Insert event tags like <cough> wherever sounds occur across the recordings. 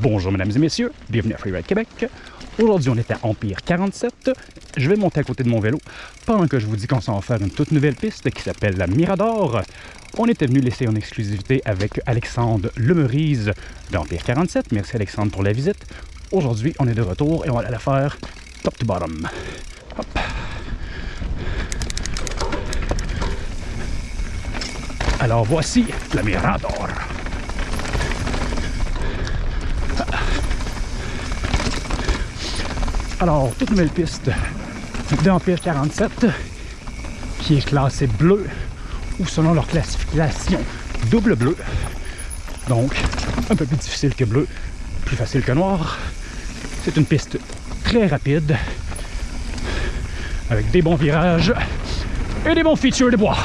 Bonjour mesdames et messieurs, bienvenue à Freeride Québec. Aujourd'hui on est à Empire 47. Je vais monter à côté de mon vélo pendant que je vous dis qu'on s'en va faire une toute nouvelle piste qui s'appelle la Mirador. On était venu laisser en exclusivité avec Alexandre Lemerise d'Empire 47. Merci Alexandre pour la visite. Aujourd'hui on est de retour et on va la faire top to bottom. Alors voici la Mirador. Alors, toute nouvelle piste d'Empire 47 qui est classée bleu ou selon leur classification double bleu. Donc, un peu plus difficile que bleu, plus facile que noir. C'est une piste très rapide avec des bons virages et des bons features de bois.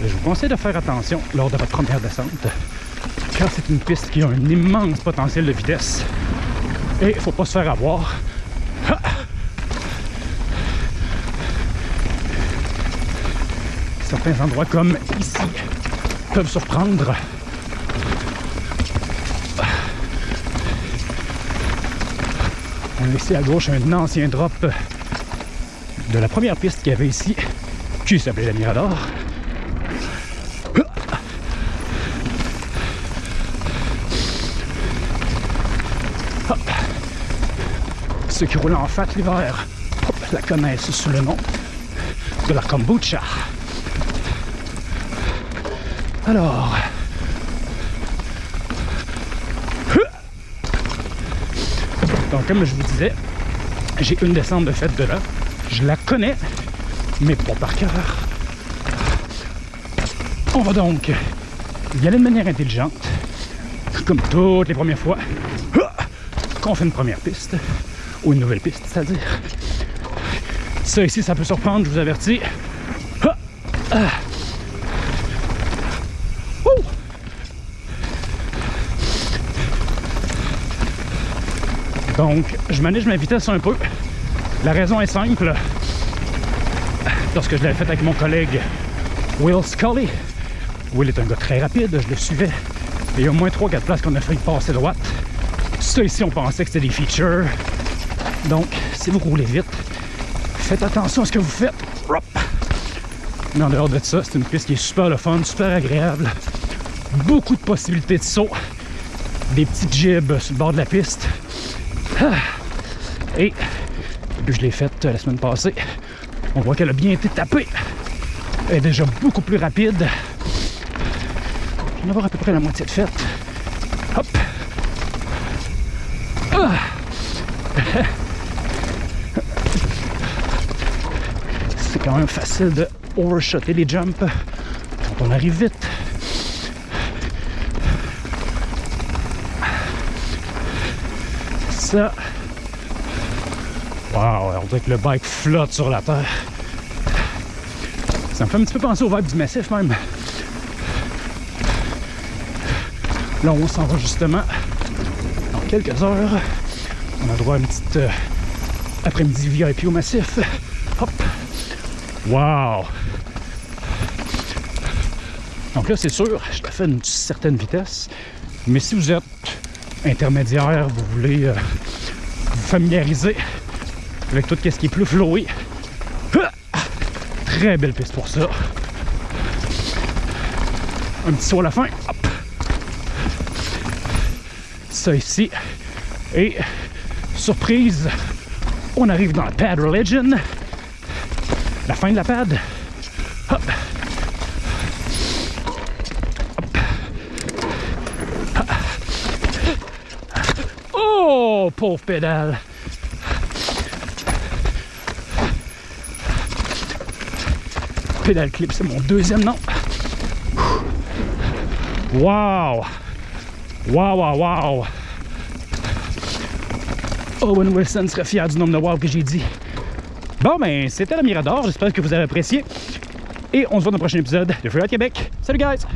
Je vous conseille de faire attention lors de votre première descente c'est une piste qui a un immense potentiel de vitesse et il faut pas se faire avoir. Certains endroits comme ici peuvent surprendre. On a ici à gauche un ancien drop de la première piste qu'il y avait ici qui s'appelait la Mirador. Qui roulent en fat l'hiver la connaissent sous le nom de la kombucha. Alors, donc comme je vous disais, j'ai une descente de fête de là. Je la connais, mais pas par cœur. On va donc y aller de manière intelligente, comme toutes les premières fois qu'on fait une première piste, ou une nouvelle piste, c'est-à-dire. Ça ici, ça peut surprendre, je vous avertis. Donc, je manage ma vitesse un peu. La raison est simple. Lorsque je l'avais fait avec mon collègue Will Scully, Will est un gars très rapide, je le suivais. Il y a au moins 3-4 places qu'on a failli passer droite. Ça ici, on pensait que c'était des features. Donc, si vous roulez vite, faites attention à ce que vous faites. Mais en dehors de ça, c'est une piste qui est super le fun, super agréable. Beaucoup de possibilités de saut. Des petites jibs sur le bord de la piste. Ah. Et que je l'ai faite la semaine passée, on voit qu'elle a bien été tapée. Elle est déjà beaucoup plus rapide. Je vais en avoir à peu près la moitié de faite. Hop! Ah. <laughs> quand même facile de overshotter les jumps quand on arrive vite. Ça. Wow, on dirait que le bike flotte sur la terre. Ça me fait un petit peu penser au vibe du massif même. Là, on s'en va justement dans quelques heures. On a droit à une petite euh, après-midi VIP au massif. Hop! Wow! Donc là, c'est sûr, je fais une certaine vitesse. Mais si vous êtes intermédiaire, vous voulez euh, vous familiariser avec tout ce qui est plus flowy, très belle piste pour ça. Un petit saut à la fin. Hop. Ça ici. Et surprise, on arrive dans la Pad Religion. La fin de la pad. Hop. Hop. Oh, pauvre pédale. Pédale clip, c'est mon deuxième nom. Wow! Wow, wow, wow! Owen Wilson serait fier du nombre de wow que j'ai dit. Bon, ben, c'était la Mirador. J'espère que vous avez apprécié. Et on se voit dans le prochain épisode de Freeride Québec. Salut, guys!